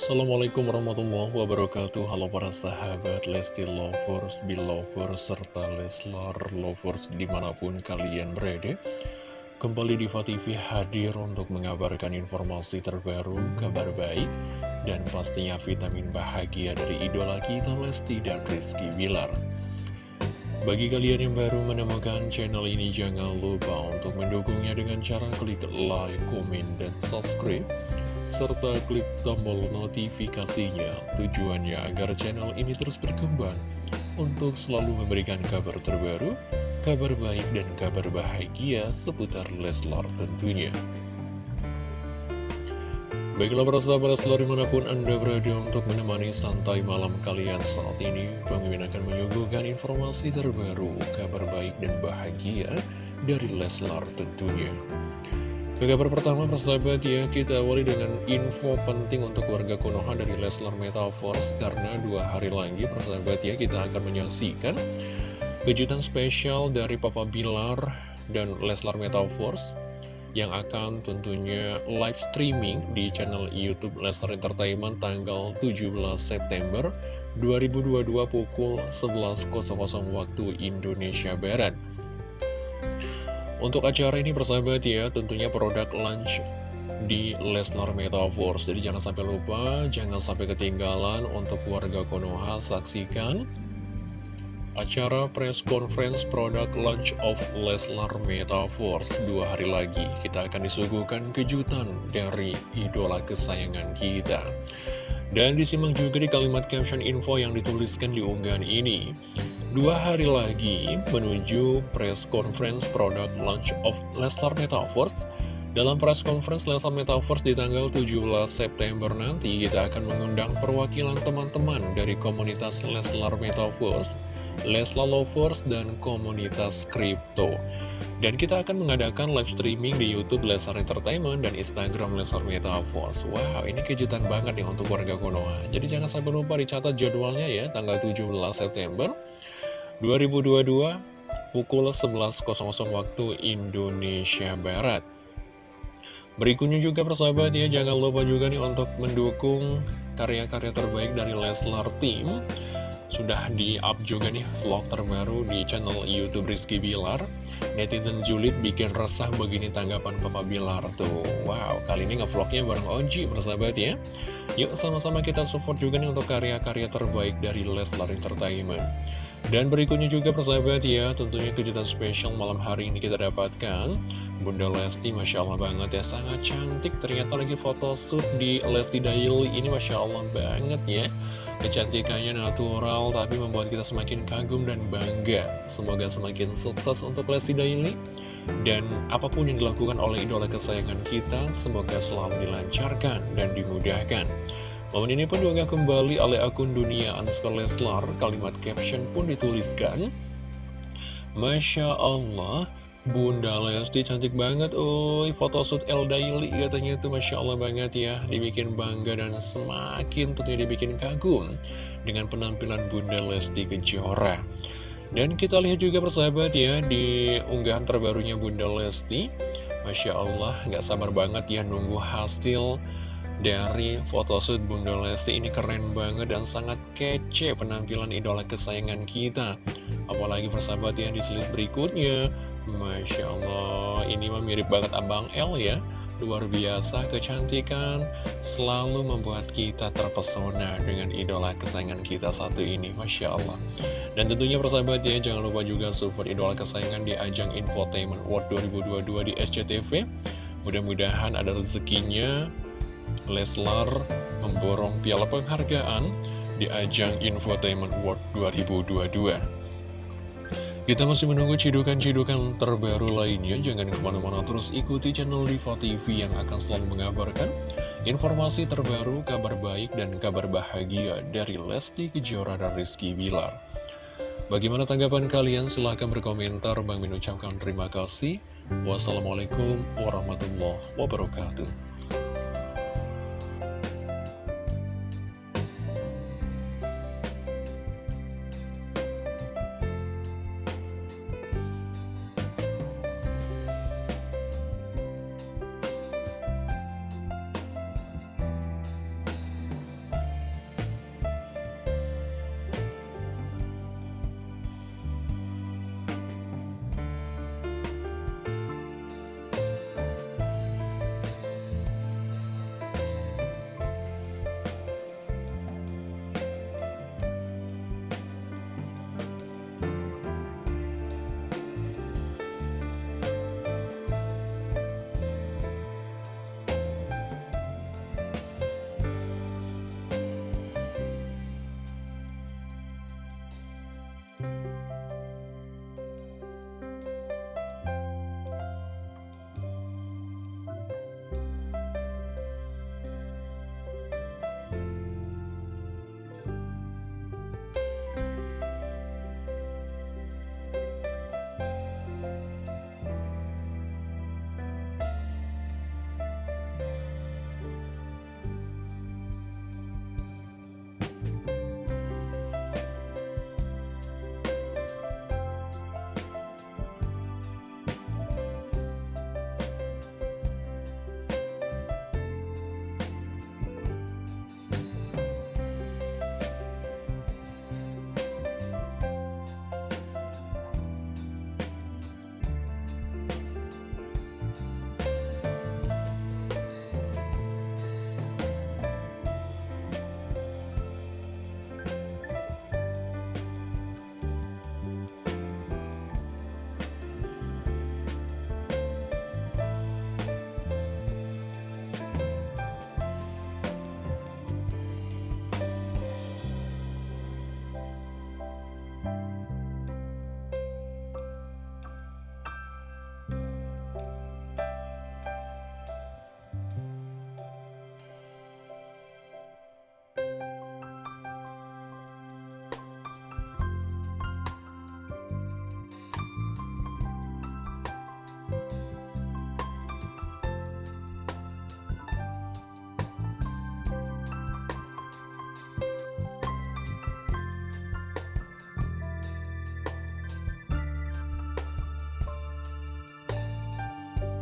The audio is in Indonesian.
Assalamualaikum warahmatullahi wabarakatuh. Halo para sahabat Lesti Lovers, Belovers, serta Leslar Lovers di mana pun kalian berada. Kembali di TV hadir untuk mengabarkan informasi terbaru, kabar baik Dan pastinya vitamin bahagia dari idola kita Lesti dan Rizky Bilar. Bagi kalian yang baru menemukan channel ini, jangan lupa untuk mendukungnya dengan cara klik like, komen, dan subscribe serta klik tombol notifikasinya tujuannya agar channel ini terus berkembang untuk selalu memberikan kabar terbaru, kabar baik dan kabar bahagia seputar Leslar tentunya. Baiklah para sahabat Leslar di mana pun Anda berada untuk menemani santai malam kalian saat ini Mimin akan menyuguhkan informasi terbaru, kabar baik dan bahagia dari Leslar tentunya. Ke kabar pertama persahabat ya, kita awali dengan info penting untuk warga Konoha dari Leslar Metaverse Karena dua hari lagi persahabat ya, kita akan menyaksikan kejutan spesial dari Papa Bilar dan Leslar Metaverse Yang akan tentunya live streaming di channel Youtube Leslar Entertainment tanggal 17 September 2022 pukul 11.00 waktu Indonesia Barat untuk acara ini persahabat ya, tentunya produk launch di Lesnar Metaverse. Jadi jangan sampai lupa, jangan sampai ketinggalan untuk warga Konoha saksikan acara press conference produk launch of Lesnar Metaverse. Dua hari lagi kita akan disuguhkan kejutan dari idola kesayangan kita. Dan disimak juga di kalimat caption info yang dituliskan di unggahan ini. Dua hari lagi menuju press conference product launch of Leslar Metaverse. Dalam press conference Leslar Metaverse di tanggal 17 September nanti Kita akan mengundang perwakilan teman-teman dari komunitas Leslar Metaverse Leslar Lovers dan komunitas Crypto dan kita akan mengadakan live streaming di Youtube Leslar Entertainment dan Instagram Leslar Metaverse. Wow, ini kejutan banget nih untuk warga Konoha. Jadi jangan sampai lupa dicatat jadwalnya ya, tanggal 17 September 2022 pukul 11.00 waktu Indonesia Barat. Berikutnya juga persahabat ya jangan lupa juga nih untuk mendukung karya-karya terbaik dari Leslar Team. Sudah di-up juga nih vlog terbaru di channel Youtube Rizky Bilar. Netizen julid bikin resah begini tanggapan Papa Bilar tuh. Wow, kali ini nge-vlognya bareng Oji persahabat ya. Yuk sama-sama kita support juga nih untuk karya-karya terbaik dari Leslar Entertainment dan berikutnya juga persahabat ya, tentunya kejutan spesial malam hari ini kita dapatkan. Bunda Lesti, Masya Allah banget ya, sangat cantik. Ternyata lagi foto shoot di Lesti Daily ini Masya Allah banget ya. Kecantikannya natural, tapi membuat kita semakin kagum dan bangga. Semoga semakin sukses untuk Lesti Daily. Dan apa pun yang dilakukan oleh idola kesayangan kita, semoga selalu dilancarkan dan dimudahkan. Momen ini pun juga kembali oleh akun dunia underscore Leslar. Kalimat caption pun dituliskan. Masya Allah, Bunda Lesti cantik banget, oi photoshoot El Daily katanya itu Masya Allah banget ya, dibikin bangga dan semakin tentunya dibikin kagum dengan penampilan Bunda Lesti Kejora. Dan kita lihat juga persahabat ya, di unggahan terbarunya Bunda Lesti, Masya Allah, nggak sabar banget ya nunggu hasil dari photoshoot Bunda Lesti ini keren banget dan sangat kece penampilan idola kesayangan kita. Apalagi persahabat ya di slide berikutnya. Masya Allah ini mah mirip banget Abang L ya. Luar biasa kecantikan. Selalu membuat kita terpesona dengan idola kesayangan kita satu ini Masya Allah. Dan tentunya persahabat ya jangan lupa juga support idola kesayangan di ajang Infotainment World 2022 di SCTV mudah-mudahan ada rezekinya Leslar memborong piala penghargaan di ajang Infotainment World 2022. Kita masih menunggu cidukan-cidukan terbaru lainnya. Jangan ke mana-mana terus ikuti channel Diva TV yang akan selalu mengabarkan informasi terbaru, kabar baik, dan kabar bahagia dari Lesti Kejora dan Rizky Bilar. Bagaimana tanggapan kalian? Silahkan berkomentar. Bang Min ucapkan terima kasih. Wassalamualaikum warahmatullahi wabarakatuh.